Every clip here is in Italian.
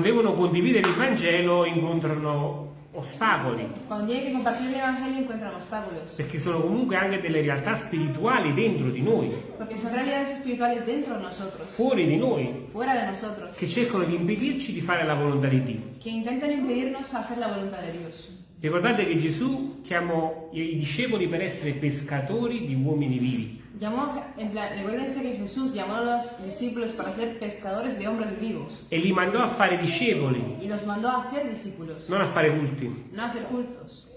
devono condividere il Vangelo incontrano ostacoli, Cuando tienen que compartir el Evangelio encuentran obstáculos. perché sono comunque anche delle realtà spirituali dentro di noi, Porque son realidades espirituales dentro de nosotros, fuori di noi, fuera de nosotros, che cercano di impedirci di fare la volontà di Dio. que intentan impedirnos hacer la voluntad de Dios. Ricordate che Gesù chiamò i discepoli per essere pescatori di uomini vivi. Llamó, en plan, recuérdense que Jesús llamó a los discípulos para ser pescadores de hombres vivos e li mandò a fare discepoli, y los mandó a ser discípulos, non a fare culti. no a ser cultos.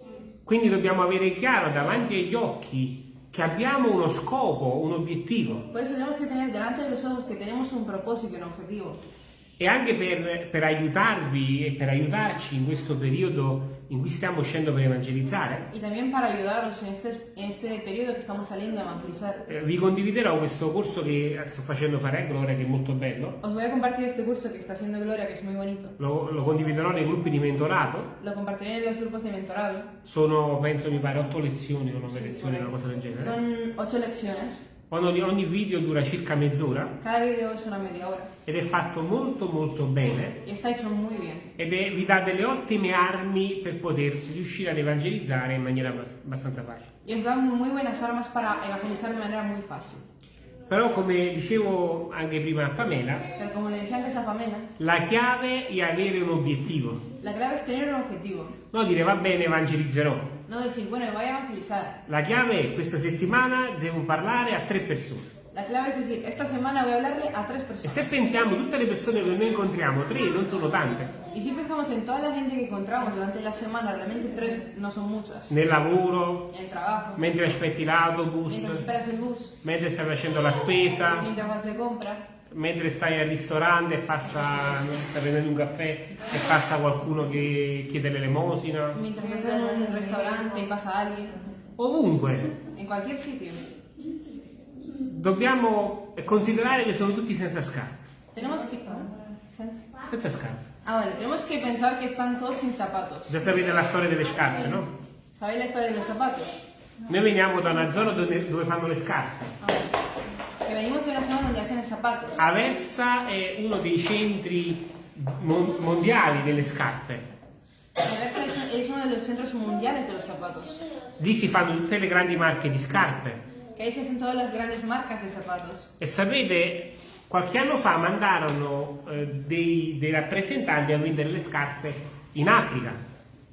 Quindi dobbiamo avere chiaro davanti agli occhi che abbiamo uno scopo, un obiettivo Por eso tenemos que tener delante de los ojos que tenemos un propósito y un objetivo. e anche per, per aiutarvi e per aiutarci in questo periodo in cui stiamo uscendo per evangelizzare. Y también para ayudaros en este, en este periodo que estamos saliendo a evangelizar. eh, Vi condividerò questo corso che sto facendo fare a Gloria, che è molto bello. Os voy a compartir este curso que está haciendo Gloria, que es muy bonito. Lo, lo condividerò nei gruppi di mentorato. Lo compartiré en los grupos de mentorado. Sono, penso, mi pare, otto lezioni o nove lezioni, una cosa del genere. Son ocho lecciones. Ogni, ogni video dura circa mezz'ora ed è fatto molto molto bene ed è- vi dà delle ottime armi per poter riuscire ad evangelizzare in maniera abbas- abbastanza facile. Y os dan muy buenas armas para evangelizar de manera muy fácil. Però come dicevo anche prima a Pamela, Pamela, la chiave è avere un obiettivo. la clave es tener un objetivo. No dire va bene, evangelizzerò. No decir, bueno, voy a evangelizar. La chiave è questa settimana devo parlare a tre persone. La clave es decir, esta semana voy a hablarle a tres E personas. se pensiamo tutte le persone che noi incontriamo, tre non sono tante, Y si pensamos en toda la gente que encontramos durante la semana, realmente tres no son muchas. nel lavoro, En el trabajo, mentre aspetti l'autobus, mientras esperas el bus, mentre stai facendo la spesa, mientras vas de compra, mentre stai al ristorante e passa, stai prendendo un caffè e passa qualcuno che chiede l'elemosina, mientras estás en un restaurante y pasa alguien, ovunque. en cualquier sitio. Dobbiamo considerare che sono tutti senza scarpe. Tenemos que... Senza scarpe. Ah, vale, tenemos que pensar que están todos sin zapatos. Già sapete la storia delle scarpe, no? ¿Sabéis la historia de los zapatos? Noi veniamo da una zona dove, dove fanno le scarpe. Ah, vale. Que venimos de una zona donde hacen zapatos. Aversa è uno dei centri mon- mondiali delle scarpe. Aversa es uno de los centros mundiales de los zapatos. Lì si fanno tutte le grandi marche di scarpe. Que ahí se hacen todas las grandes marcas de zapatos. E sapete, qualche anno fa mandarono eh, dei, dei rappresentanti a vendere le scarpe in Africa.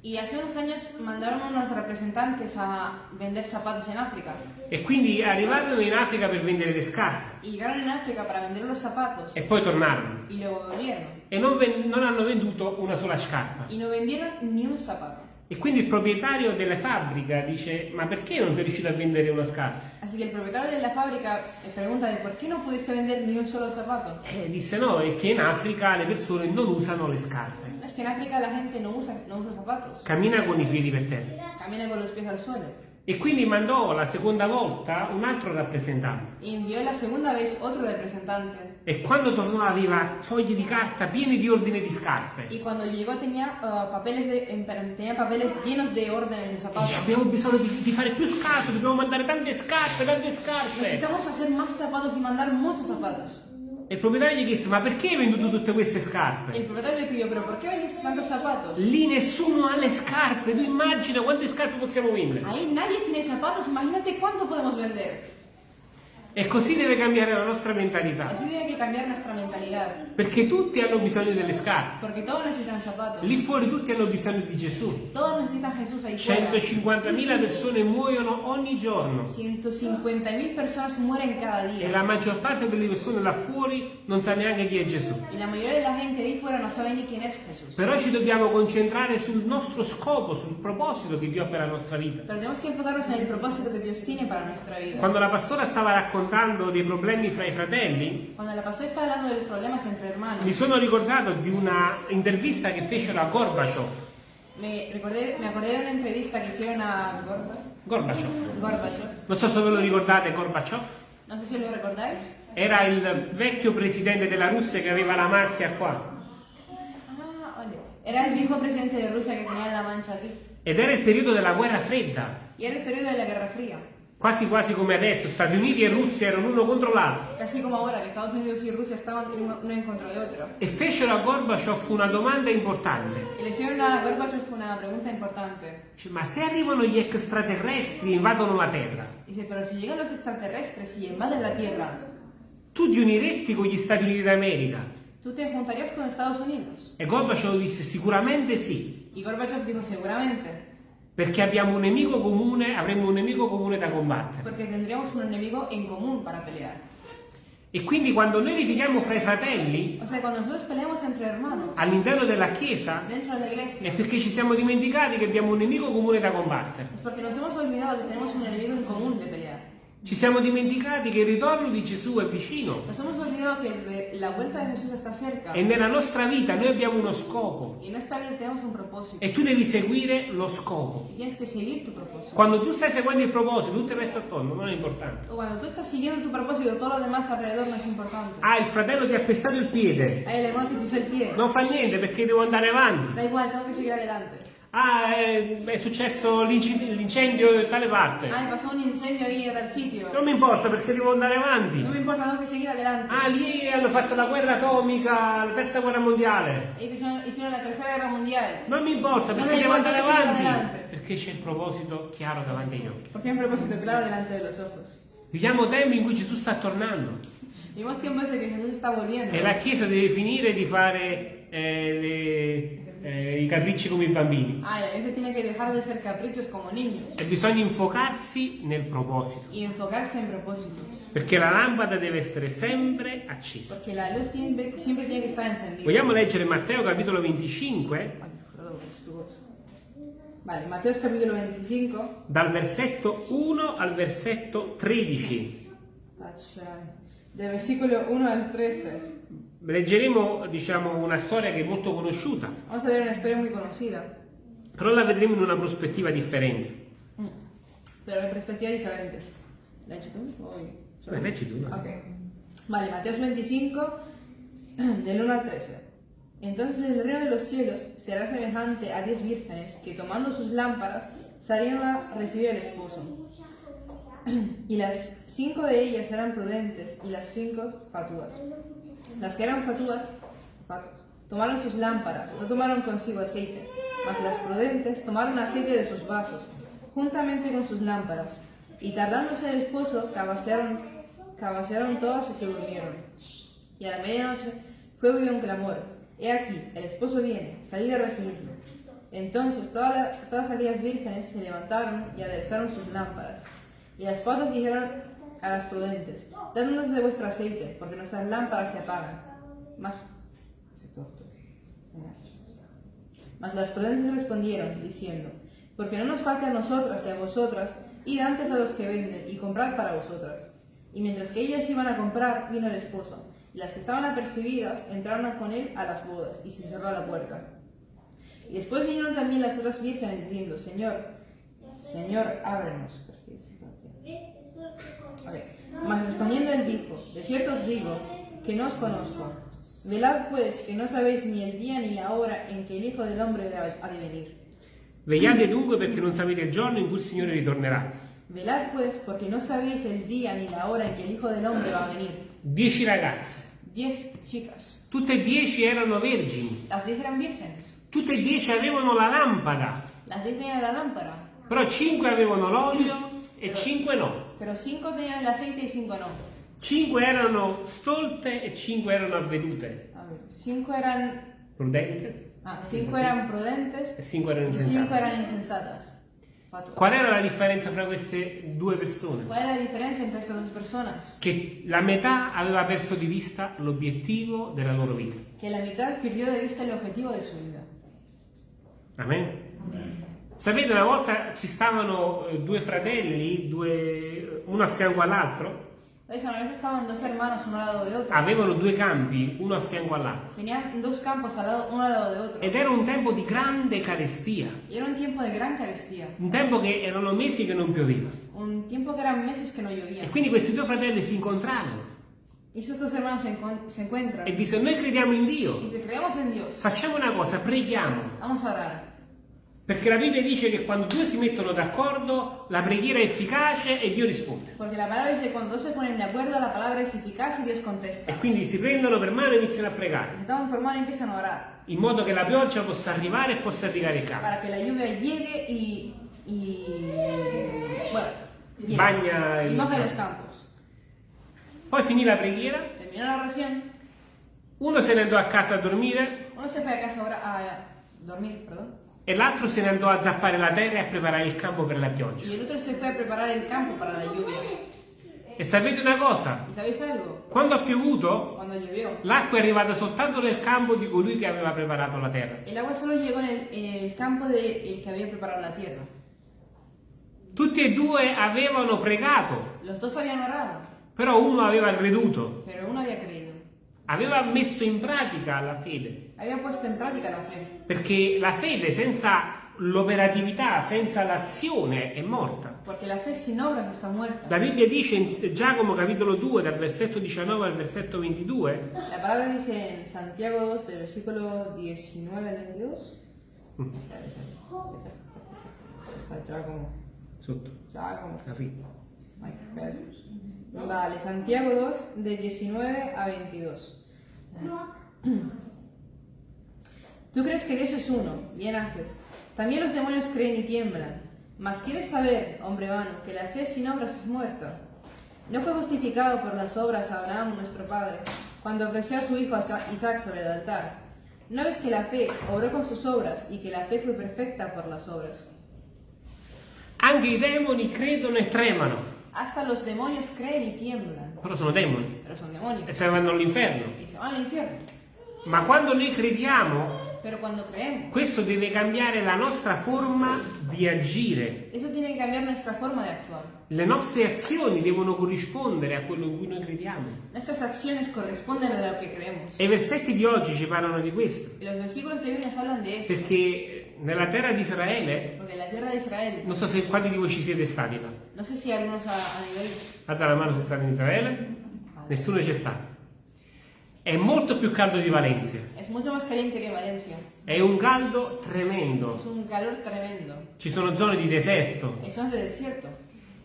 Y hace unos años mandaron unos representantes a vender zapatos en África. E quindi arrivarono in Africa per vendere le scarpe Y llegaron en África para vender los zapatos. e poi tornarono. Y luego volvieron. E non, ven- non hanno venduto una sola scarpa. Y no vendieron ni un zapato. E quindi il proprietario della fabbrica dice: Ma perché non sei riuscito a vendere una scarpa? Así que el propietario de la fábrica pregunta de por qué no pudiste vender ni un solo zapato. E disse: No, è che in Africa le persone non usano le scarpe. Es que en África la gente no usa, no usa zapatos. Cammina con i piedi per terra. Camina con los pies al suelo. E quindi mandò la seconda volta un altro rappresentante. Y envió la segunda vez otro representante. E quando tornò aveva fogli di carta pieni di ordine di scarpe. Y cuando llegó tenía, uh, papeles de- en- tenía papeles llenos de órdenes de zapatos. abbiamo bisogno di, di fare più scarpe, dobbiamo mandare tante scarpe, tante scarpe. Necesitamos hacer más zapatos y mandar muchos zapatos. E il proprietario gli chiese, ma perché hai venduto tutte queste scarpe? El propietario le pidió, pero ¿por qué vendiste tantos zapatos? Lì nessuno ha le scarpe, tu immagina quante scarpe possiamo vendere. Ahí nadie tiene zapatos, imagínate cuánto podemos vender. E così deve cambiare la nostra mentalità. Así tiene que cambiar nuestra mentalidad. Perché tutti hanno bisogno delle scarpe. Porque todos necesitan zapatos. Lì fuori tutti hanno bisogno di Gesù. Todos necesitan Jesús ahí fuera. 150.000 persone muoiono ogni giorno. 150 mil personas mueren cada E día. la maggior parte delle persone là fuori non sa neanche chi è Gesù. Y la mayoría de la gente ahí fuera no sabe ni quién es Jesús. Però ci dobbiamo concentrare sul nostro scopo, sul proposito che Dio ha per la nostra vita. Tenemos que enfocarnos en el propósito que Dios tiene para nuestra vida. Quando la pastora stava raccontando dei problemi fra i fratelli, Cuando la pastora está hablando de los problemas entre mi sono ricordato di una intervista che fecero a Gorbaciov. me, recordé, me acordé de una entrevista que hicieron a Gorba- Gorbaciov. Gorbachev. Non so se ve lo ricordate Gorbaciov. No sé si lo recordáis. Era il vecchio presidente della Russia che aveva la macchia qua. Ah. Era el viejo presidente de Rusia que tenía la mancha aquí. Ed era il periodo della guerra fredda. Y era el periodo de la Guerra Fría. Quasi quasi come adesso, Stati Uniti e Russia erano uno contro l'altro. Casi como ahora que Estados Unidos y Rusia estaban uno uno en contra de otro. E fecero a Gorbaciov una domanda importante. Y le hicieron a Gorbachev una pregunta importante. Dice, ma se arrivano gli extraterrestri e invadono la Terra, Dice, pero si llegan los extraterrestres y invaden la Tierra, tu ti uniresti con gli Stati Uniti d'America? ¿tú te juntarías con Estados Unidos? E Gorbaciov disse sicuramente sì, Y Gorbachev dijo, seguramente, perché abbiamo un nemico comune, avremo un nemico comune da combattere. porque tendríamos un enemigo en común para pelear. E quindi quando noi litighiamo fra i fratelli O sea, all'interno della Chiesa la è iglesia, perché ci siamo dimenticati che abbiamo un nemico comune da combattere. Ci siamo dimenticati che il ritorno di Gesù è vicino Nos hemos olvidado que la vuelta de Jesús está cerca. e nella nostra vita noi abbiamo uno scopo Y en esta vida tenemos un propósito. e tu devi seguire lo scopo. Y tienes que seguir tu propósito. Quando tu stai seguendo il proposito, tutto il resto attorno non è importante. O cuando tú estás siguiendo tu propósito, todo lo demás alrededor no es importante. Ah, il fratello ti ha pestato il piede. Ahí el hermano te pisó el pie. Non fa niente perché devo andare avanti. Da igual, tengo que seguir adelante. Ah, è, è successo l'incendio da tale parte. Ay, pasó un incendio ahí en tal sitio. Non mi importa perché devo andare avanti. No me importa, tengo que seguir adelante. Ah, lì hanno fatto la guerra atomica, la terza guerra mondiale. Ellos hicieron, la tercera guerra mundial. Non mi importa Non perché mi devo andare avanti. Perché c'è il proposito chiaro davanti agli occhi. Hay un propósito claro delante de los ojos. Viviamo tempi in cui Gesù sta tornando e la Chiesa deve finire di fare eh, le- eh, i capricci come i bambini. Ah, dejar de E bisogna infocarsi nel proposito. propósitos. Perché la lampada deve essere sempre accesa. Tiene- siempre tiene. Vogliamo leggere Matteo capitolo 25 Ay, perdón, es tu voz. Vale, Mateos capítulo 25. dal versetto 1 al versetto 13. Taccia- Del versículo 1 al 13. Leggeremo diciamo, una storia che è molto conosciuta, Vamos a leer una historia muy conocida, però la vedremo in una prospettiva differente. diferente. ¿La has hecho tú? o yo? Beh, leggi tu. no? Ok. Vale, Mateos 25, del 1 al 13. Entonces el reino de los cielos será semejante a diez vírgenes que tomando sus lámparas salieron a recibir al esposo. Y las cinco de ellas eran prudentes y las cinco fatuas. Las que eran fatuas, tomaron sus lámparas, no tomaron consigo aceite, mas las prudentes tomaron aceite de sus vasos, juntamente con sus lámparas. Y tardándose el esposo, cabecearon, cabecearon todas y se durmieron. Y a la medianoche fue oído un clamor, he aquí, el esposo viene, salid a recibirlo. Entonces todas aquellas vírgenes se levantaron y aderezaron sus lámparas. Y las fatuas dijeron a las prudentes, dadnos de vuestro aceite, porque nuestras lámparas se apagan. Torto. Mas las prudentes respondieron, diciendo, porque no nos falta a nosotras y a vosotras, id antes a los que venden y comprad para vosotras. Y mientras que ellas iban a comprar, vino el esposo, y las que estaban apercibidas entraron con él a las bodas, y se cerró la puerta. Y después vinieron también las otras vírgenes diciendo, Señor, Señor, ábrenos. Ok. Mas respondiendo él dijo, de cierto os digo, que no os conozco. Velad pues, que no sabéis ni el día ni la hora en que el Hijo del Hombre ha de venir. Vegliate dunque perché non sapete il giorno in cui il Signore ritornerà. Velad pues, porque no sabéis el día ni la hora en que el Hijo del Hombre va a venir. Dieci ragazze, Diez chicas. tutte e dieci erano vergini, Las diez eran vírgenes. tutte e dieci avevano la lampada, Las diez tenían la lámpara. però cinque avevano l'olio e cinque no. Pero cinco tenían el aceite y cinco no. Cinque erano stolte e cinque erano avvedute. A ver, cinco eran... Prudentes Ah, cinco eran prudentes e cinque erano y cinco insensate. eran insensatas. Fatuas. Qual era la differenza fra queste due persone? ¿Cuál era la diferencia entre estas dos personas? Che la metà aveva perso di vista l'obiettivo della loro vita. Que la mitad perdió de vista el objetivo de su vida. Amen. Sapete, una volta ci stavano eh, due fratelli, due- uno a fianco all'altro, avevano due campi, uno a fianco all'altro. Tenían dos campos al lado, uno al lado de otro. Ed era un tempo di grande carestia, era un tiempo de gran carestía. un tempo che erano mesi che non pioveva. Un tiempo que eran meses que no llovía. E quindi questi due fratelli si incontrarono Y esos dos hermanos se, se encuentran. e dissero, noi crediamo in Dio, facciamo una cosa, preghiamo, vamos a orar. Perché la Bibbia dice che quando due si mettono d'accordo, la preghiera è efficace e Dio risponde. Porque la palabra dice cuando dos se ponen de acuerdo la eficaz y Dios E contesta. quindi si prendono per mano e iniziano a pregare, se toman por mano y empiezan a orar in modo che la pioggia possa arrivare e possa irrigare il campo. para que la lluvia llegue y, y bueno, Bagna y el moje los campo. campos. Poi finì la preghiera, Terminó la oración, uno se ne andò a casa a dormire uno se fue a casa a, a dormir, perdón, e l'altro se ne andò a zappare la terra e a preparare il campo per la pioggia. y el otro se fue a preparar el campo para la lluvia. E sapete una cosa? Quando ha piovuto, l'acqua è arrivata soltanto nel campo di colui che aveva preparato la terra. el agua solo llegó en el, en el campo del que había preparado la tierra. Tutti e due avevano pregato, Los dos habían orado, però uno aveva creduto, aveva messo in pratica la fede. Había puesto en práctica la fe. Perché la fede senza l'operatività, senza l'azione è morta. Porque la fe sin obras está muerta. La Bibbia dice in Giacomo capitolo 2 dal versetto 19 al versetto 22 La palabra dice en Santiago 2, del versículo 19 al 22. Mm, Está Giacomo. sotto Giacomo. la Jesús. Vale, Santiago 2, de 19 a 22. Tú crees que Dios es uno, bien haces. También los demonios creen y tiemblan. Mas quieres saber, hombre vano, que la fe sin obras es muerta. No fue justificado por las obras Abraham, nuestro padre, cuando ofreció a su hijo Isaac sobre el altar. ¿No ves que la fe obró con sus obras y que la fe fue perfecta por las obras? Anche i demoni credono e tremano, Hasta los demonios creen y tiemblan. però sono demoni Pero son demonios. e se vanno all'inferno. y se van al infierno. Ma quando noi crediamo, Pero cuando creemos, questo deve cambiare la nostra forma di agire. eso tiene que cambiar nuestra forma de actuar. Le nostre azioni devono corrispondere a quello in cui noi crediamo. Nuestras acciones corresponden a lo que creemos. E i versetti di oggi ci parlano di questo, Y los versículos de hoy nos hablan de eso. perché nella terra di Israele, Israel, non so se quanti di voi ci siete stati là. no sé si algunos han ido ahí. Alza la mano se state in Israele. Nessuno c'è stato. È molto più caldo di Valencia. Es mucho más caliente que Valencia. È un caldo tremendo. Es un calor tremendo. Ci sono zone di deserto. Y son de desierto.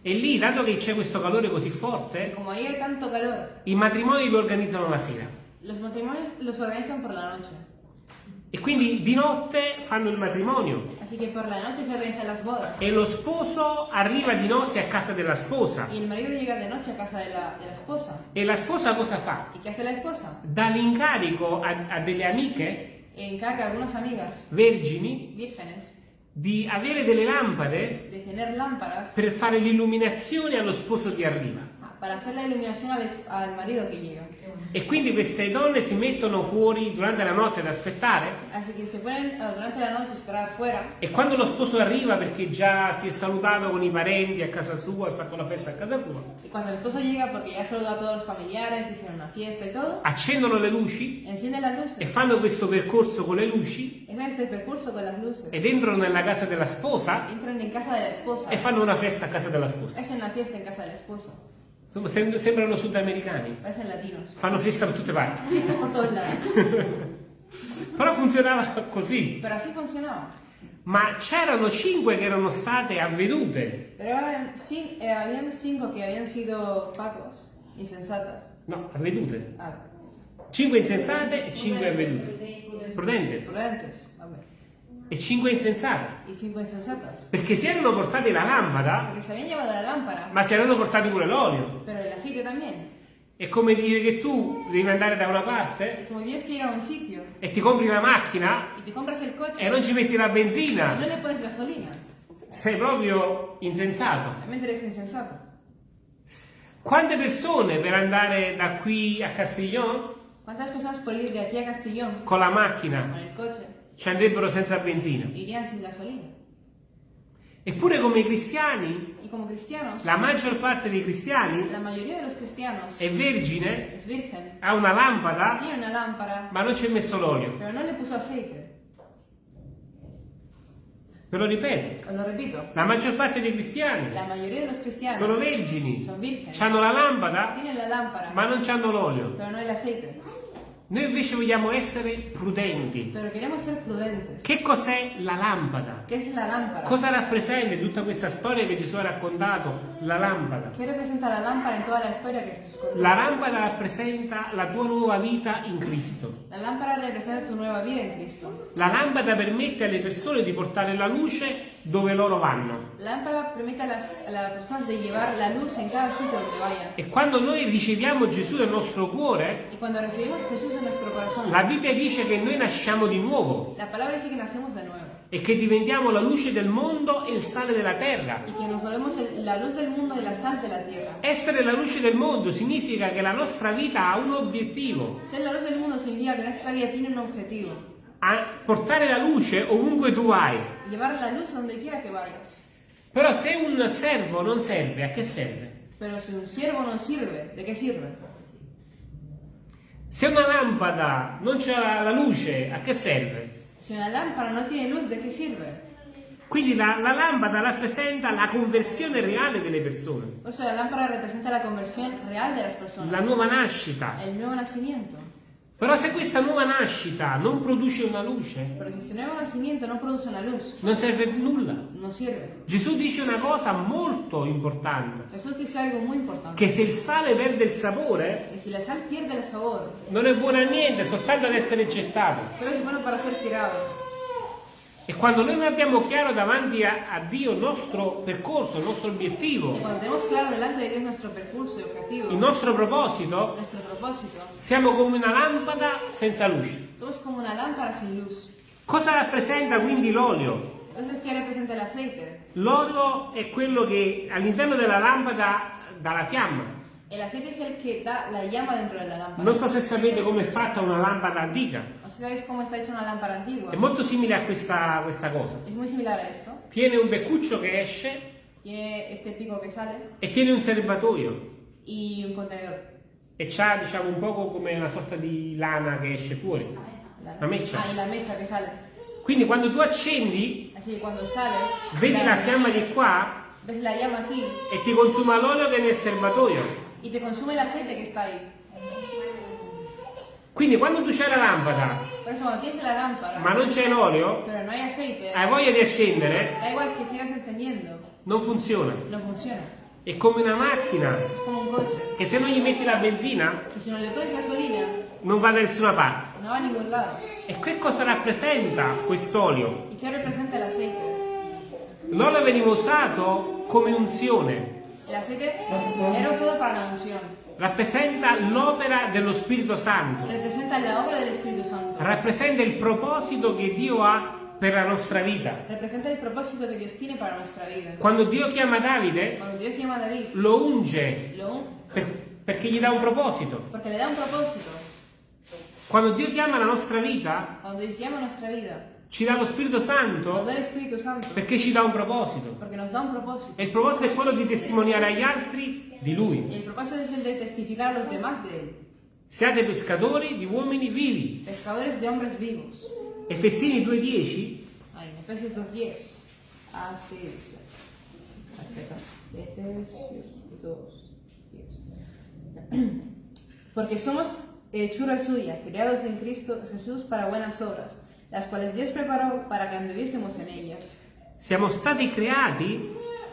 E lì, dato che c'è questo calore così forte, calor, i matrimoni li organizzano la sera. los matrimonios los organizan por la noche. E quindi di notte fanno il matrimonio. E lo sposo arriva di notte a casa della sposa. De casa de la, de la esposa. E la sposa cosa fa? ¿Y qué hace la esposa? Dà l'incarico a, a delle amiche Encarga a algunas amigas vergini vírgenes di avere delle lampade de tener lámparas per fare l'illuminazione allo sposo che arriva. Para hacer la iluminación al, es- al marido que llega. E quindi queste donne si mettono fuori durante la notte ad aspettare Así que se ponen eh, durante la noche a esperar afuera e quando lo sposo arriva perché già si è salutato con i parenti a casa sua e ha fatto la festa a casa sua, y cuando el esposo llega porque ya saludó a todos los familiares, hicieron una fiesta y todo, accendono le luci e fanno questo percorso con le luci Es ed entrano nella casa della sposa Entran en casa de la esposa. e fanno una festa a casa della sposa. Hacen la fiesta en casa de la esposa. Insomma, sem- sembrano sudamericani, Parecen latinos. fanno festa da tutte parti. Fiesta por todos lados. Però funzionava così. Pero así funcionaba. Ma c'erano cinque che erano state avvedute. Pero eran cin- eh, habían cinco que habían sido fatuas, insensatas. No, avvedute. Ah, Cinque insensate e cinque avvedute. Prudentes. prudentes. Ver. E cinque insensatas. Perché si erano portate la lampada, la lámpara, ma si erano portati pure l'olio. È come dire che tu devi andare da una parte sitio e ti compri la macchina coche e non ci metti la benzina. le pones gasolina. Sei proprio insensato. Insensato. Quante persone per andare da qui a Castiglione ¿Cuántas personas por ir de aquí a Castellón con la con macchina el coche ci andrebbero senza benzina? irían sin gasolina? Eppure come cristiani, la maggior parte dei cristiani la mayoría de los cristianos è vergine, es virgen, ha una lampada, tiene una lámpara, ma non ci ha messo l'olio. Ve lo ripeto, lo repito, la maggior parte dei cristiani la mayoría de los cristianos sono vergini, hanno la lampada, la lámpara, ma non hanno l'olio. pero no el aceite. Noi invece vogliamo essere prudenti. Che cos'è la lampada? ¿Qué es la lámpara? Cosa rappresenta in tutta questa storia che Gesù ha raccontato la lampada? ¿Qué representa la lámpara en toda la historia que Jesús contó? La lampada rappresenta la tua nuova vita in Cristo. La lámpara representa tu nueva vida en Cristo. La lampada permette alle persone di portare la luce dove loro vanno. La lámpara permite a las, a las personas de llevar la luz en cada sitio donde vayan. E quando noi riceviamo Gesù nel nostro cuore, Y cuando recibimos Jesús en nuestro corazón, la Bibbia dice che noi nasciamo di nuovo la palabra dice que nacemos de nuevo e che diventiamo la luce del mondo e il sale della terra. y que nos volvemos la luz del mundo y la sal de la tierra. Essere la luce del mondo significa che la nostra vita ha un obiettivo, Ser la luz del mundo significa que nuestra vida tiene un objetivo. a portare la luce ovunque tu vai. Llevar la luz donde quiera que vayas. Però se un servo non serve, a che serve? Pero si un siervo no sirve, ¿de qué sirve? Se una lampada non c'è la luce, a che serve? Si una lámpara no tiene luz, ¿de qué sirve? Quindi la, la lampada rappresenta la conversione reale delle persone, O sea, la lámpara representa la conversión real de las personas. la nuova nascita. El nuevo nacimiento. Però se questa nuova nascita non produce una luce, Pero si este nuevo nacimiento no produce una luz, non serve più nulla. no sirve. Gesù dice una cosa molto importante, Jesús dice algo muy importante. che se il sale perde il sapore, Que si la sal pierde el sabor, non è buono a niente, soltanto ad essere gettato. solo es bueno para ser tirado. E quando noi non abbiamo chiaro davanti a, a Dio il nostro percorso, il nostro obiettivo, il nostro proposito, siamo come una lampada senza luce. Cosa rappresenta quindi l'olio? L'olio è quello che all'interno della lampada dà la fiamma. Es el que da la llama dentro de la lámpara. Non so se sapete come è fatta una lampada antica. ¿O ¿Sabéis cómo está hecha una lámpara antigua? È molto simile a questa, questa cosa. Es muy similar a esto. Tiene un beccuccio che esce Tiene este pico que sale e tiene un serbatoio. y un contenedor. E c'ha diciamo un poco come una sorta di lana che esce fuori. La, La mecha. Ah, y la mecha que sale. Quindi quando tu accendi, Así que cuando sale, vedi la fiamma di qua la e ti consuma l'olio che è nel serbatoio. Y te consume el aceite que está ahí. Quindi quando tu c'hai la lampada, Por eso cuando tienes la lámpara, ma non c'è l'olio, pero no hay aceite, hai voglia di accendere, da igual que sigas encendiendo, non funziona. no funciona. È come una macchina Es como un coche, che se non gli metti la benzina que si no le pones gasolina, non va da nessuna parte. no va a ningún lado. E che cosa rappresenta quest'olio? ¿Y qué representa el aceite? L'olio veniva usato come unzione, El aceite era usado para la unción. rappresenta l'opera dello Spirito Santo, Representa la obra del Espíritu Santo. rappresenta il proposito che Dio ha per la nostra vita. Representa el propósito que Dios tiene para nuestra vida. Quando Dio chiama Davide, Cuando Dios llama a David, lo unge lo un- per- perché gli dà un proposito. porque le da un propósito. Quando Dio chiama la nostra vita, Cuando Dios llama a nuestra vida, ci dà lo Spirito Santo Santo. perché ci dà un proposito. Un propósito. E il proposito è quello di testimoniare agli altri di Lui. Y el propósito es el de testificar a los demás de Él. Siate pescatori di uomini vivi. Pescadores de hombres vivos. Efesini 2.10 Ahí, en Efesios 2.10. Así dice. Espera. Efesios 2.10. Porque somos hechura suya, creados en Cristo Jesús para buenas obras, las cuales Dios preparó para que anduviésemos en ellas. siamo stati creati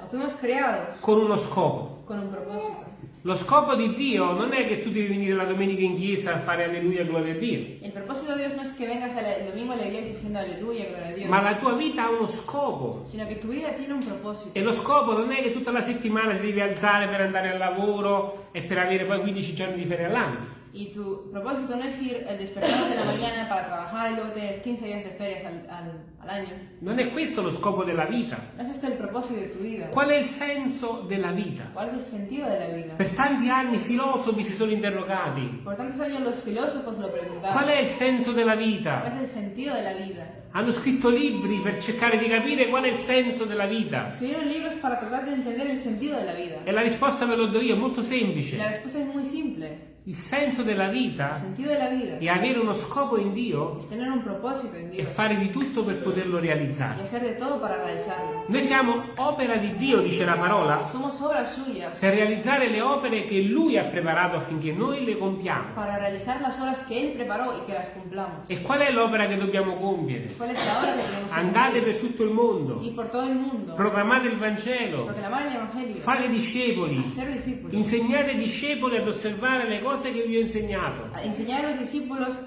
fuimos creados con uno scopo. con un propósito. Lo scopo di Dio non è che tu devi venire la domenica in chiesa a fare alleluia gloria a Dio, El propósito de Dios no es que vengas el domingo a la iglesia diciendo aleluya, gloria a Dios, ma la tua vita ha uno scopo. sino que tu vida tiene un propósito. E lo scopo non è che tutta la settimana ti devi alzare per andare al lavoro e per avere poi 15 giorni di ferie all'anno. Y tu propósito no es ir el despertar de la mañana para trabajar y luego tener 15 días de ferias al, al- al año. Non è questo lo scopo della vita. No es este el propósito de tu vida. Qual è il senso della vita? ¿Cuál es el sentido de la vida? Per tanti anni i filosofi si sono interrogati. Por tantos años los filósofos lo Qual preguntaban. è il senso della ¿Cuál vita? es el sentido de la vida? Hanno scritto libri per cercare di capire qual è il senso della vita. Escribieron libros para tratar de entender el sentido de la vida. E la risposta ve lo do io, è molto semplice. la respuesta es muy simple. Il senso della El vita. de è avere uno scopo in Dio e fare di tutto per poterlo realizzare. Noi siamo opera di Dio, dice la parola, per realizzare le opere che Lui ha preparato affinché noi le compiamo. E qual è l'opera che dobbiamo compiere? ¿Cuál es la obra que debemos Andate per tutto il mondo, proclamate il Vangelo, fate discepoli, insegnate ai discepoli ad osservare le cose che vi ho insegnato. A enseñar a los discípulos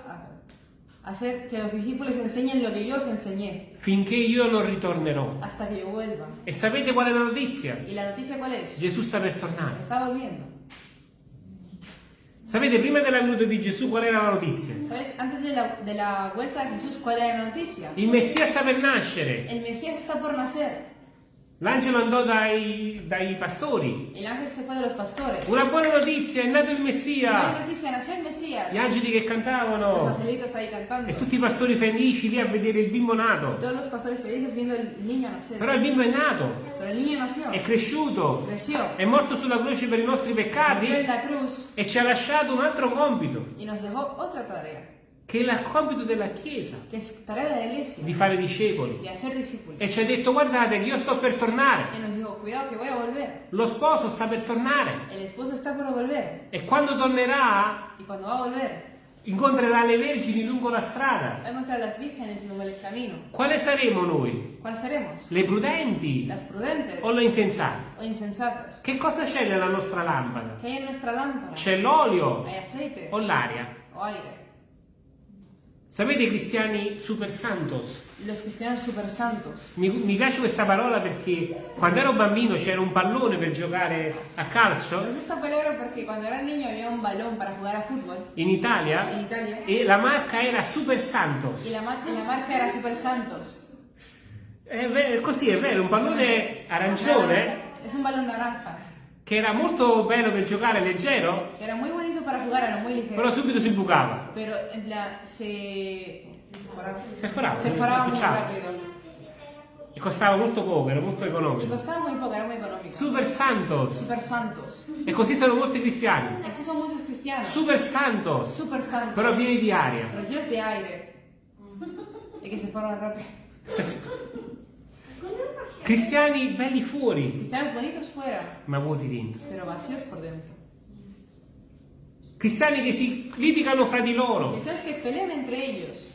a hacer que los discípulos enseñen lo que yo os enseñé finché io non ritornerò. hasta que yo vuelva. E sapete qual è la notizia? ¿Y la noticia cuál es? Gesù sta per tornare. Está volviendo. Sapete, prima della venuta di Gesù qual era la notizia? ¿Sabes? Antes de la, de la vuelta de Jesús, ¿cuál era la noticia? Il Messia sta per nascere. El Mesías está por nacer. L'angelo andò dai, dai pastori. Una buona notizia, è nato il Messia. Mesías. Gli angeli che cantavano. E tutti i pastori felici lì a vedere il bimbo nato. nacer. Però il bimbo è nato, è cresciuto, Creció. è morto sulla croce per i nostri peccati e ci ha lasciato un altro compito, che è il compito della Chiesa, di fare discepoli. E ci ha detto guardate che io sto per tornare, dijo, lo sposo sta per tornare e quando tornerà volver, incontrerà le vergini lungo la strada. Quale saremo noi? Le prudenti o le insensate? o. Che cosa c'è nella nostra lampada? C'è l'olio ¿Hay aceite o l'aria? Sapete i cristiani super santos? Los cristianos super santos. Mi, mi piace questa parola perché quando ero bambino c'era un pallone per giocare a Me calcio gusta esta palabra porque cuando era niño había un balón para jugar a fútbol in Italia en Italia e la marca era Super Santos. y la, la marca era Super Santos. È vero, così è vero, un pallone arancione Es un balón naranja. Che era molto bello per giocare, leggero, Era muy bonito para jugar, era muy ligero. però subito si bucava. Pero en plan, se. Se forava, Se si muy sbucciava. rápido. E costava molto poco, era molto economico. costaba muy poco, era muy económico. Super Santos. Super santos. E così sono molti cristiani. Así son muchos cristianos. Super Santos. Super santos. Però pieni di aria. Pero llenos de aire. Y que se forman rápido. Cristiani belli fuori, Cristianos bonitos fuera, ma vuoti dentro. pero vacíos por dentro. Cristiani che si litigano fra di loro Cristianos que pelean entre ellos.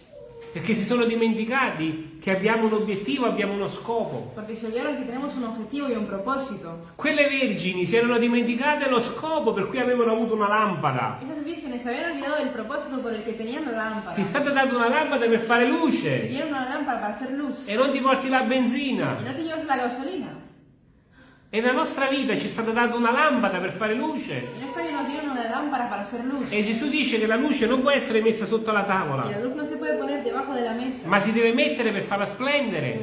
Perché si sono dimenticati che abbiamo un obiettivo, abbiamo uno scopo. Porque se olvidaron que tenemos un objetivo y un propósito. Quelle vergini si erano dimenticate lo scopo per cui avevano avuto una lampada. Esas vírgenes se habían olvidado del propósito por el que tenían la lámpara. Ti è stata data una lampada per fare luce Tenían una lámpara para hacer luz. e non ti porti la benzina. no te llevas la gasolina. E nella nostra vita ci è stata data una lampada per fare luce. E Gesù dice che la luce non può essere messa sotto la la tavola, luz no de la mesa. ma si deve mettere per farla splendere.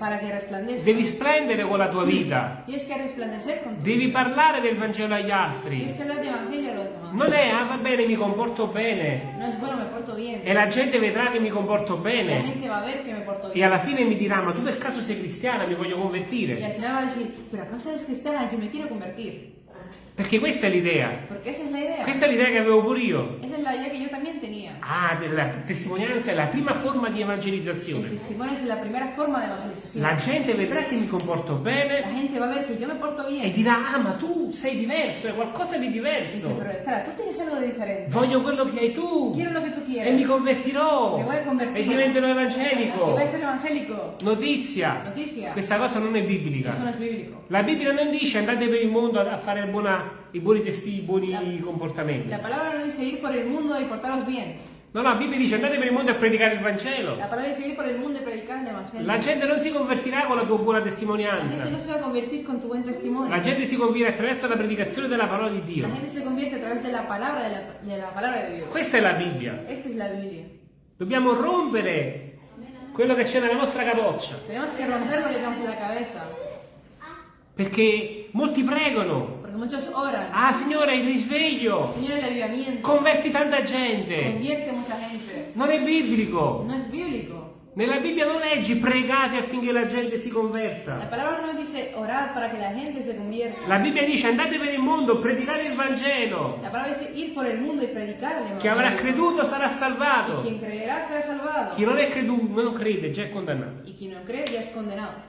Para que, resplandezca. Devi splendere con la tua vita. Tienes que resplandecer con tu Devi parlare del Vangelo agli Tienes altri. que hablar de evangelio a los demás. Non è, ah va bene, mi comporto bene. No es bueno, me porto bien. E la gente vedrà che mi comporto Y la bene. gente va a ver que me porto E bien. alla fine mi dirà, ma tu per caso sei cristiana, mi voglio convertire. al final va a decir, pero acaso eres cristiana, yo me quiero convertir. Perché questa è l'idea. Es la. Questa è l'idea che avevo pure io. Esa es la idea que yo también tenía. Ah, la testimonianza è la prima forma di El evangelizzazione. testimonio es la primera forma de evangelización. La gente vedrà che mi comporto La bene gente va a ver que yo me porto e bien. dirà, ah, ma tu sei diverso, è qualcosa di Dice, diverso. pero espera, tú tienes algo de diferente. Voglio quello che hai tu. Quiero lo que tú E quieres. mi convertirò. Mi? E diventerò evangelico. evangélico. Notizia. Notizia. Questa cosa non è biblica. No es. La Bibbia non dice andate per il mondo a fare buona- i buoni, testi, i buoni La- comportamenti. La palabra no dice ir por el mundo y portaros bien. No, no, la Bibbia dice andate per il mondo a predicare il Vangelo. La palabra dice ir por el mundo y predicar el evangelio. La gente non si convertirà con la tua buona La gente no testimonianza. se va a convertir con tu buen testimonio. La gente si conviene attraverso la predicazione della parola di Dio. La gente se convierte a través de la palabra de la, de la palabra de Dios. Questa è la Bibbia. Esta es la Biblia. Dobbiamo rompere quello che c'è nella nostra capoccia. Tenemos que romper lo que tenemos en la cabeza. Perché molti pregano. Porque muchos oran. Ah, Signore, il risveglio. Señor, el avivamiento. Converti tanta gente. Convierte mucha gente. Non è biblico. No es bíblico. Nella Bibbia non leggi pregate affinché la gente si La converta. palabra no dice orad para que la gente se convierta. La Bibbia dice andate per il mondo, predicate il Vangelo. La palabra dice ir por el mundo y predicar el Chi avrà creduto sarà Y salvato. quien creerá será salvado. Chi non è creduto, non crede, già è condannato. Y quien no cree ya es condenado.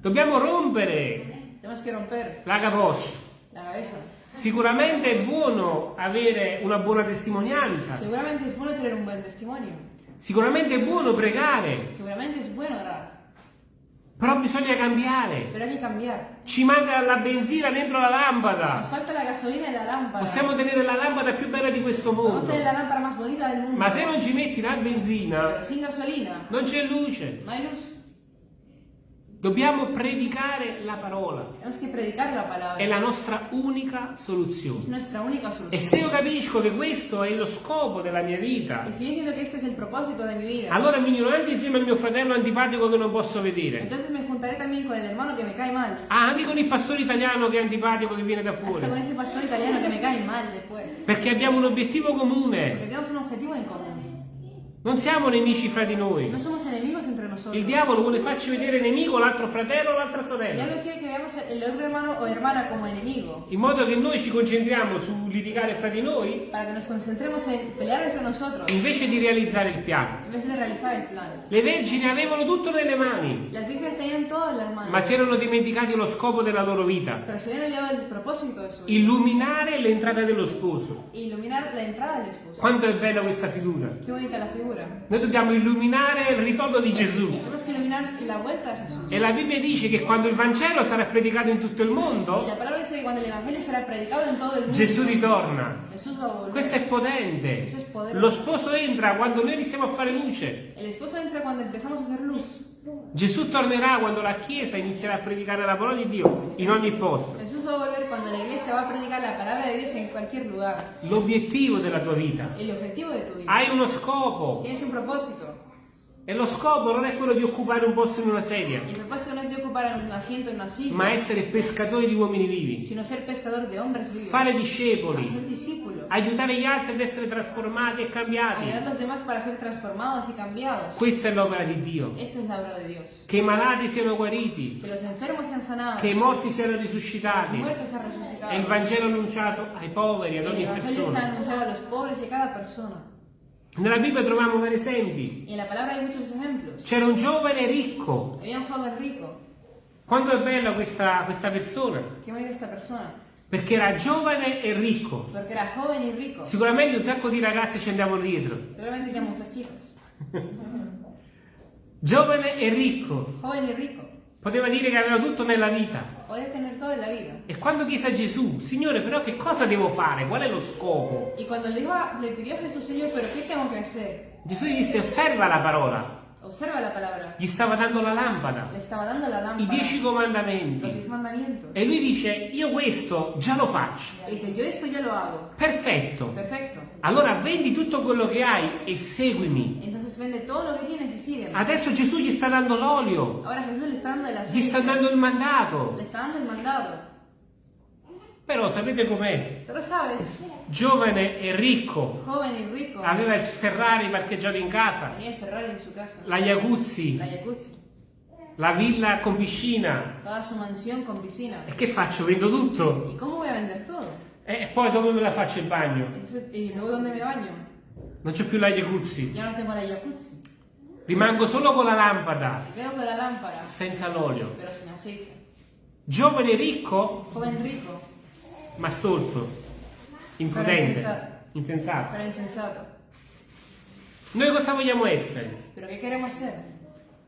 Dobbiamo rompere Tenemos que romper la capoccia. la cabeza. Sicuramente è buono avere una buona testimonianza. Seguramente es bueno tener un buen testimonio. Sicuramente è buono pregare. Seguramente es bueno orar. Però bisogna cambiare. Ci manca la benzina dentro la lampada. la la. Possiamo tenere la lampada più bella di questo mondo. mundo. Ma se non ci metti la benzina, gasolina non c'è luce. no. Dobbiamo predicare la parola. È la nostra unica soluzione. E se io capisco che questo è lo scopo della mia vita, es allora mi uno anche insieme al mio fratello antipatico che non posso vedere. entonces me juntaré también con el hermano que me cae mal. Ah, anche con il pastore italiano che è antipatico che viene da fuori. ese pastor italiano que me cae mal de fuera. Perché abbiamo un obiettivo Porque comune. tenemos un objetivo en común. Non siamo nemici fra di noi. No somos enemigos entre nosotros. Il diavolo vuole farci vedere nemico l'altro fratello o l'altra El sorella. In modo che noi ci concentriamo su litigare fra di noi invece di realizzare il piano. Le vergini avevano tutto nelle mani, ma si erano dimenticati lo scopo della loro vita. Illuminare l'entrata dello sposo. Quanto è bella questa figura. Qué bonita la figura. Noi dobbiamo illuminare il ritorno di Gesù. E la Bibbia dice che quando il Vangelo sarà predicato in tutto il mondo, Gesù ritorna. Questo è potente. Lo sposo entra quando noi iniziamo a fare luce. Cuando. Gesù tornerà quando la Chiesa inizierà a predicare la parola di Dio in ogni posto. Jesús va a volver cuando la iglesia va a predicar la palabra de Dios en cualquier lugar. L'obiettivo della tua vita. El objetivo de tu vida. Hai uno scopo Tienes un propósito. E lo scopo non è quello di occupare un posto in una sedia, El propósito no es de ocupar un asiento en una silla, ma essere pescatori di uomini vivi, sino ser pescador de hombres vivos. fare discepoli, Hacer discípulos. aiutare gli altri ad essere trasformati e cambiati. Ayudar a los demás para ser transformados y cambiados. Questa è l'opera di Dio. Esta es la obra de Dios. Che i malati siano guariti, Que los enfermos sean sanados. che i morti siano los risuscitati muertos sean resucitados. e il Vangelo annunciato ai poveri, ad El ogni evangelio sea persona. anunciado a los pobres y a cada persona. Nella Bibbia troviamo vari esempi. C'era un giovane ricco. Quanto è bella questa, questa persona? Perché era giovane e ricco. Rico. Sicuramente un sacco di ragazzi ci andiamo dietro. Seguramente tenía muchas chicas. Giovane e ricco. Joven y rico. Poteva dire che aveva tutto nella vita. E quando chiese a Gesù, Signore, però che cosa devo fare? Qual è lo scopo? Y cuando le, pidió a Jesús, Señor, ¿pero qué tengo que hacer? Gesù gli disse, osserva la parola. Observa la palabra. Gli stava dando la lampada, Le estaba dando la i lámpara. dieci comandamenti. E lui dice, io questo già lo faccio. Y dice, yo esto ya lo hago. Perfetto. Perfecto. Allora vendi tutto quello che hai e seguimi. Entonces vende todo lo que tienes y sígueme. Adesso Gesù gli sta dando l'olio, Ahora Jesús le está dando el gli sta dando il mandato. Le está dando el mandado. Però sapete com'è? Giovane e ricco, rico, aveva il Ferrari parcheggiato in casa, Ferrari su casa. la Jacuzzi, La jacuzzi. la villa con piscina. Toda su mansión con piscina. E che faccio? Vendo tutto? ¿Y cómo voy a vender todo? E poi dove me la faccio il bagno? ¿Y luego dónde me baño? Non c'è più la Jacuzzi. Ya no tengo la jacuzzi. Rimango solo con la lampada, Me quedo con la lámpara, senza l'olio. pero sin aceite. Giovane e ricco, Joven rico, ma stolto, imprudente, insensato. pero insensato. Noi cosa vogliamo essere? ¿Pero qué queremos ser?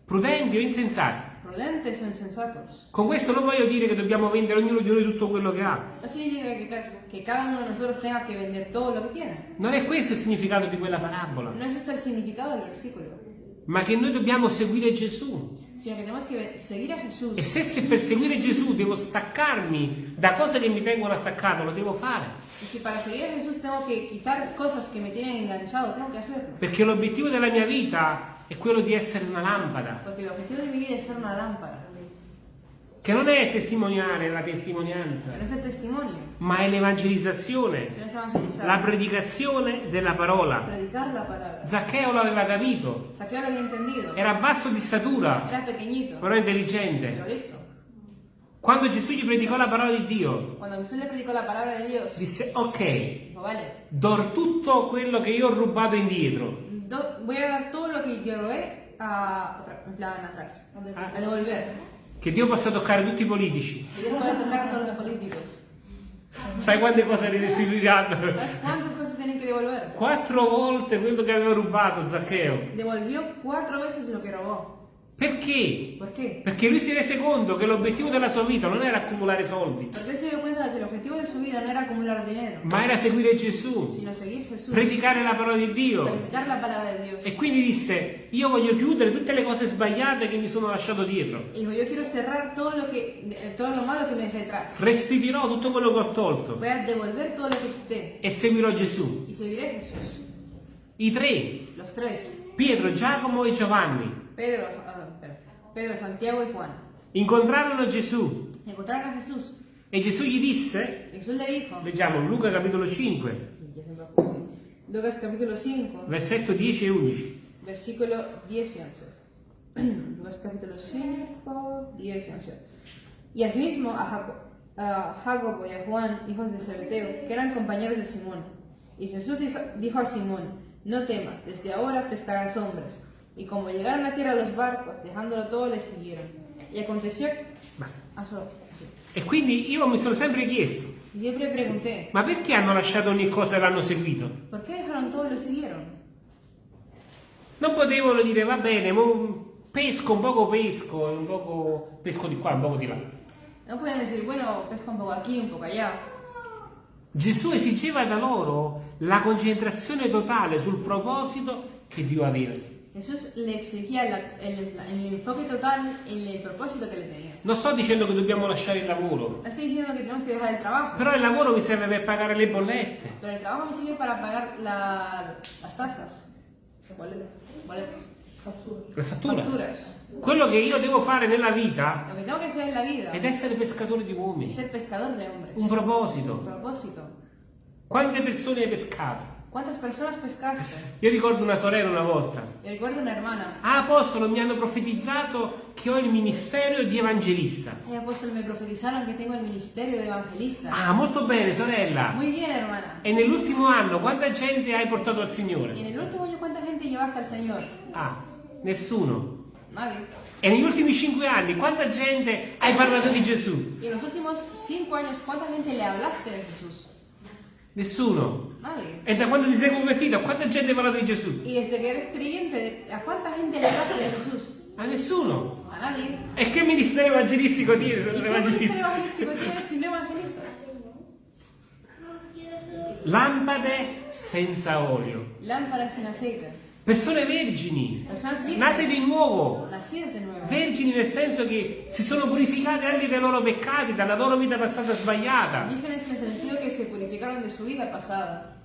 Prudenti o insensati? ¿Prudentes o insensatos? Con questo non voglio dire che dobbiamo vendere ognuno di noi tutto quello che ha. No significa ca- que cada uno de nosotros tenga que vender todo lo que tiene. Non è questo il significato di quella parabola, No es esto el significado del versículo, ma che noi dobbiamo seguire Gesù. Sino que tenemos que ve- seguir a Jesús. E se, se per seguire Gesù devo staccarmi da cose che mi tengono attaccato, lo devo fare. Y si para seguir a Jesús tengo quitar cosas que me tienen enganchado, tengo hacerlo. Perché l'obiettivo della mia vita è quello di essere una lampada. Porque el objetivo de mi vida es ser una lámpara. Che non è testimoniare la testimonianza, ma è l'evangelizzazione, la predicazione della parola. Zaccheo l'aveva capito, era basso di statura, però intelligente. Quando Gesù gli predicò la parola di Dio, Cuando Jesús le predicó la palabra de Dios, disse ok, dijo, vale, do tutto quello che io ho rubato indietro. do- voy a dar todo lo que yo robé a, otra- en plan atrás, a devolver. Che Dio possa toccare tutti i politici. Sai quante cose restituiranno? ¿Sabes cuántas cosas tienen que devolver? Quattro volte quello che aveva rubato Zaccheo. Devolvió cuatro veces lo que robó. Perché? ¿Por qué? Perché lui si rese conto che l'obiettivo della sua vita non era accumulare soldi, él se dio cuenta de que el objetivo de su vida no era acumular dinero, ma era seguire Gesù, Jesús, predicare la parola di Dio. predicar la palabra de Dios. E quindi disse, io voglio chiudere tutte le cose sbagliate che mi sono lasciato dietro. Dijo, yo quiero cerrar todo lo, que, todo lo malo que me dejé atrás. Restituirò tutto quello che ho tolto Voy a devolver todo lo que quité e seguirò Gesù. y seguiré Jesús. I tre, Los tres, Pietro, Giacomo e Giovanni, Pedro, Pedro, Santiago y Juan, incontrarono Gesù encontraron a Jesús. e Gesù gli disse, le dijo, leggiamo Luca capitolo 5, Lucas capítulo 5, versetto 10 e 11. versículo 10 y 11. Lucas capítulo 5, 10 y 11. Y asimismo a, Jaco- a Jacobo y a Juan, hijos de Zebedeo, que eran compañeros de Simón. Y Jesús dijo a Simón, no temas, desde ahora pescarás hombres. Y como llegaron a tierra los barcos, dejándolo todo, les siguieron. Y aconteció... Basta. Ah, solo, sí. E quindi io mi sono sempre chiesto, siempre pregunté, ma perché hanno lasciato ogni cosa e l'hanno seguito? ¿por qué dejaron todo y lo siguieron? Non potevano dire, va bene, pesco, un poco pesco, un poco pesco di qua, un poco di là. No pueden decir, bueno, pesca un poco aquí, un poco allá. Gesù esigeva da loro la concentrazione totale sul proposito che Dio aveva. Jesús le exigía la- el, el enfoque total en el propósito que le tenía. Non sto dicendo che dobbiamo lasciare il lavoro, No estoy diciendo que tenemos que dejar el trabajo, però il lavoro mi serve per pagare le bollette, pero el trabajo me sirve para pagar la- las tasas. Boletos. Boletos. le fatture. Facturas. Quello che io devo fare nella vita Lo que tengo que hacer en la vida ed essere pescatore di uomini, ser pescador de hombres. un Un proposito. propósito. Quante persone hai pescato? ¿Cuántas personas pescaste? Io ricordo una sorella una volta. Yo recuerdo una hermana. Ah, apostolo, mi hanno profetizzato che ho il ministero di evangelista. Ay, apóstol, me profetizaron que tengo el ministerio de evangelista. Ah, molto bene, sorella. Muy bien, hermana. E nell'ultimo anno quanta gente hai portato al ¿Y en Signore? el último año cuánta gente llevaste al Señor? Ah, nessuno. Nadie. E negli ultimi cinque anni quanta gente hai parlato di Gesù? En los últimos cinco años, ¿cuánta gente le hablaste de Jesús? Nessuno. Nadie. E da quando ti sei convertito, a quanta gente hai parlato di Gesù? Y desde que eres creyente, ¿a cuánta gente le hablaste de Jesús? A nessuno. A nadie. E che ministero evangelistico tieni? ¿Y qué ministerio evangelístico tienes si no evangelizas? Lampade senza olio. Lámparas sin aceite. Persone vergini, nate di nuovo. Vergini nel senso che si sono purificate anche dai loro peccati, dalla loro vita passata sbagliata. Se purificaron de su vida pasada.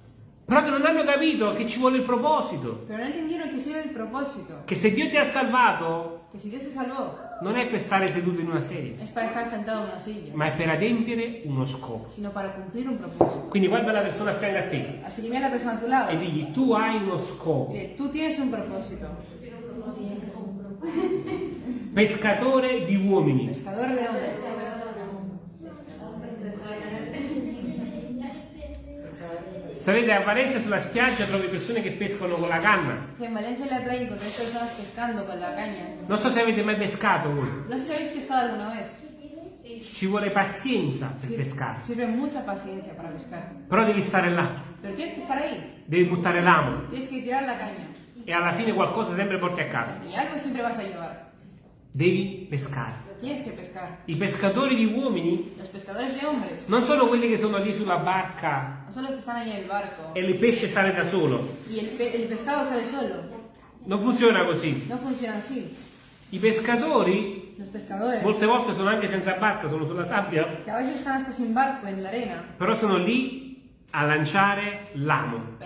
Però non hanno capito che ci vuole il proposito. Pero no entendieron que sirve el propósito. Che se Dio ti ha salvato, Que si Dios se salvó, non è per stare seduto in una sedia, una silla, ma è per adempiere uno scopo. un. Quindi guarda la persona a fianco a te mira a la persona a tu lado. e digli tu hai uno scopo. Dile, tú tienes un propósito. Pescatore di uomini. Pescador de hombres. Sapete, a Valencia sulla spiaggia trovi persone che pescano con la canna. Que en Valencia en la playa encontráis personas pescando con la caña. Non so se avete mai pescato voi. No sé si habéis pescado alguna vez. Ci vuole pazienza per Sir- pescare. Sirve mucha paciencia para pescar. Però devi stare là, Pero tienes que estar ahí. devi buttare l'amo Tienes que tirar la caña. e alla fine qualcosa sempre porti a casa. Y algo siempre vas a llevar. Devi pescare. I pescatori di uomini Los pescadores de hombres non sono quelli che sono lì sulla barca e il pesce sale da solo. Y el, pe- el pescado sale solo. Non funziona così. I pescatori molte volte sono anche senza barca, sono sulla sabbia, però sono lì a lanciare l'amo,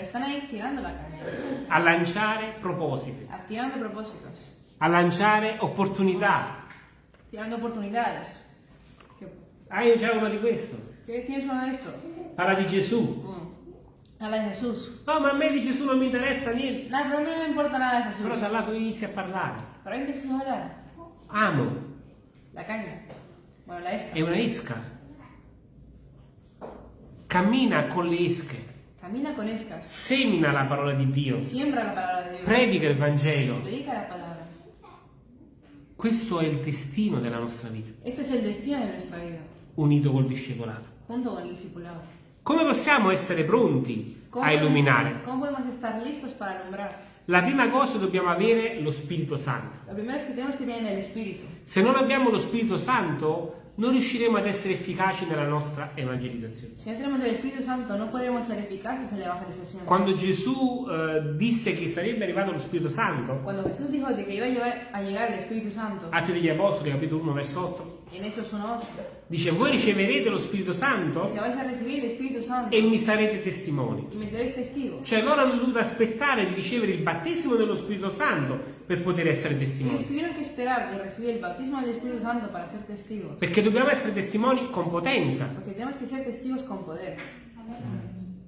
a lanciare propositi, a lanciare opportunità. tirando oportunidades. Hai già una di questo? ¿Qué tienes uno de esto? Parla di Gesù. Mm. Habla de Jesús. No, ma a me di Gesù non mi interessa niente. No, pero a me importa nada de Jesús. Però da là tu inizi a parlare. Ahí empiezas a hablar. Amo La caña. Bueno, la esca. è una esca. Cammina con le esche. Camina con escas. Semina la parola di Dio. Siembra la palabra de Dios. Predica il Vangelo. Predica la palabra. Questo è il destino della nostra vita, Este es el destino de nuestra vida, unito col discepolato. junto con el discipulado. Come possiamo essere pronti ¿Cómo a illuminare? ¿Cómo podemos estar listos para alumbrar? La prima cosa dobbiamo avere lo Spirito Santo. Lo primero es que tenemos que tener el Espíritu. Se non abbiamo lo Spirito Santo, non riusciremo ad essere efficaci nella nostra evangelizzazione. Si no tenemos el Espíritu Santo, no podremos ser eficaces en la evangelización. Quando Gesù eh, disse che sarebbe arrivato lo Spirito Santo, Cuando Jesús dijo que iba a, llevar- a el Espíritu Santo, Atti degli Apostoli, capitolo 1, verso 8, en Hechos 1.8, dice voi riceverete lo Spirito Santo Espíritu Santo e mi sarete testimoni. testigos. Cioè loro hanno dovuto aspettare di ricevere il battesimo dello Spirito Santo per poter essere Ellos testimoni. tuvieron que esperar de recibir el bautismo del Espíritu Santo para ser testigos. Perché dobbiamo essere testimoni con potenza. Porque tenemos que ser testigos con poder.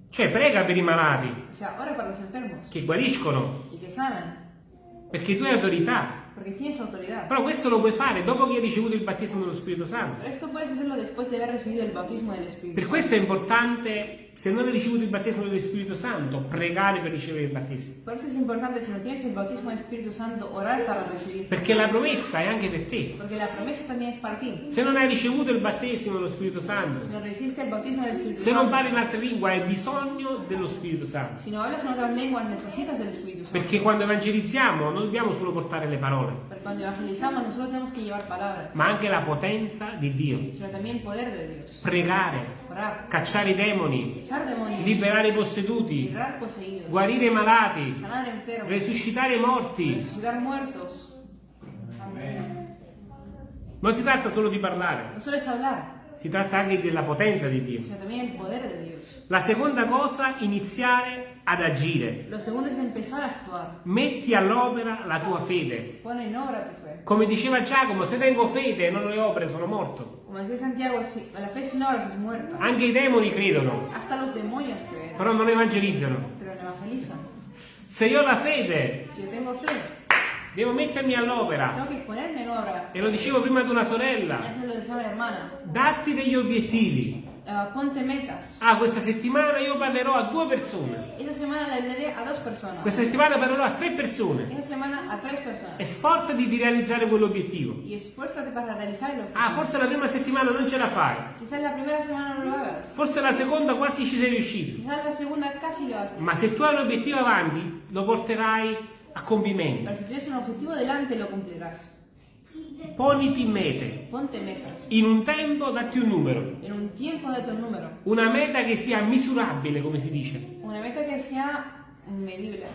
Cioè prega per i malati O sea, ora para los enfermos che guariscono, y que sanan, perché tu hai autorità. porque tienes autoridad. Però questo lo puoi fare dopo che hai ricevuto il battesimo dello Spirito Santo. Pero esto puedes hacerlo después de haber recibido el bautismo del Espíritu Per Santo. questo è importante, se non hai ricevuto il battesimo dello Spirito Santo, pregare per ricevere il battesimo. Por eso es importante, si no tienes el bautismo del Espíritu Santo, orar para recibir. Perché la promessa è anche per te. Porque la promesa también es para ti. Se non hai ricevuto il battesimo dello Spirito Santo, Si no resiste el bautismo del Espíritu se non Santo, parli in altre lingue, hai bisogno dello Spirito Santo. si no hablas en otras lenguas, necesitas del Espíritu Santo. Perché quando evangelizziamo non dobbiamo solo portare le parole, Porque cuando evangelizamos, no solo tenemos que llevar palabras, ma anche la potenza di Dio. sino también poder de Dios. Pregare, Orar, cacciare i demoni, echar demonios, liberare i posseduti, poseídos, guarire i malati, enfermos, resuscitare i morti. muertos. Non si tratta solo di parlare, No solo si tratta anche della potenza di Dio. La seconda cosa, iniziare ad agire. Metti all'opera la tua fede. Come diceva Giacomo, se tengo fede e non le opere sono morto. Como decía Santiago, si- la fe sin obras es muerta. Anche i demoni credono, Hasta los demonios creen, però non evangelizzano. pero no evangelizan. Se io ho la fede, Si yo tengo fe, devo mettermi all'opera. E lo dicevo prima ad una sorella, datti degli obiettivi. Ah, ponte metas. Ah, questa settimana io parlerò a due persone. Esta semana le hablaré a dos personas. Questa settimana parlerò a tre persone. Esta semana a tres personas. E sforzati di realizzare quell'obiettivo. Y esfuérzate para realizarlo. Ah, forse la prima settimana non ce la fai. Quizás la primera semana no lo hagas. Forse la seconda quasi ci sei riuscito. Quizás la segunda casi lo haces. Ma se tu hai un obiettivo avanti, lo porterai a compimento. Pero si tienes un objetivo delante, lo cumplirás. Poniti mete. Ponte metas. In un tempo datti un numero. En un tiempo date un número. Una meta che sia misurabile, come si dice. Una meta que sea medible.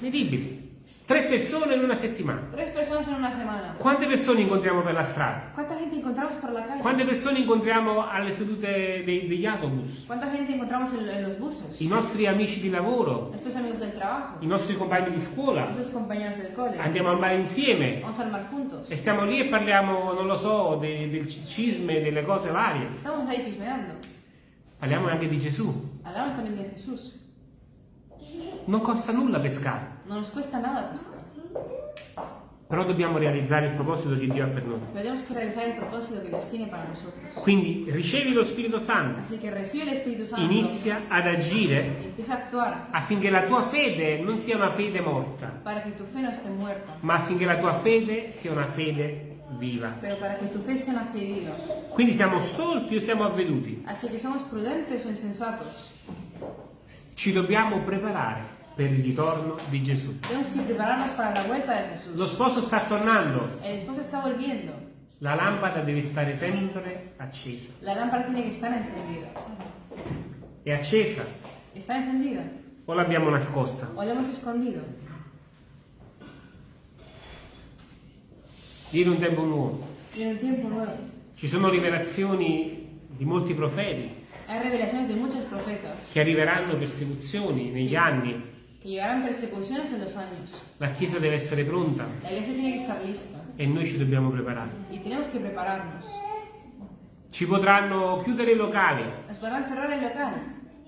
Medibile. Tre persone in una settimana. Tres personas en una semana. Quante persone incontriamo per la strada? ¿Cuánta gente encontramos por la calle? Quante persone incontriamo alle sedute dei- degli autobus? ¿Cuánta gente encontramos en, en los buses? I nostri amici di lavoro? Nuestros amigos del trabajo. I nostri compagni di scuola? Nuestros compañeros del cole. Andiamo al mare insieme? Vamos al mar juntos. E stiamo lì e parliamo, non lo so, de- del cisme, delle cose varie. Estamos ahí chismeando. Parliamo anche di Gesù. Hablamos también de Jesús. Non costa nulla pescare, No nos cuesta nada pescar. però dobbiamo realizzare il proposito che Dio ha per noi. Tenemos que realizar el propósito que Dios tiene para nosotros. Quindi ricevi lo Spirito Santo, Así que recibe el Espíritu Santo. inizia ad agire empieza a actuar affinché la tua fede non sia una fede morta, para que tu fe no esté muerta. ma affinché la tua fede sia una fede viva. Pero para que tu fe sea una fe viva. Quindi siamo stolti o siamo avveduti? Así que somos prudentes o insensatos. Ci dobbiamo preparare per il ritorno di Gesù. Lo sposo sta tornando, la lampada deve stare sempre accesa. La lámpara tiene que estar encendida. È accesa ¿Está encendida? o l'abbiamo nascosta? ¿O la hemos escondido? Viene un tempo nuovo. Viene un tiempo nuevo. Ci sono rivelazioni di molti profeti Hay revelaciones de muchos profetas che arriveranno persecuzioni negli anni. Que llegarán persecuciones en los años. La Chiesa deve essere pronta La iglesia tiene que estar lista e noi ci dobbiamo preparare. y tenemos que prepararnos. ci potranno chiudere i locali, Nos podrán cerrar el local.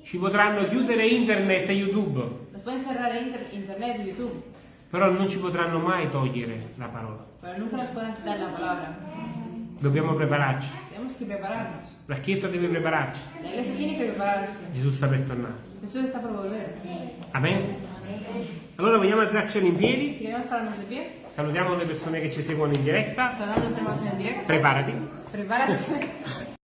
ci potranno chiudere internet e YouTube, Nos pueden cerrar inter- internet y YouTube. però non ci potranno mai togliere la parola. Pero nunca nos podrán quitar la palabra. Dobbiamo prepararci. La Chiesa deve prepararci. Prepararse. Gesù sta per tornare. Jesús está por volver. Amen. Allora vogliamo alzarcene in piedi. Salutiamo le persone che ci seguono in diretta. Preparati. Prepárate.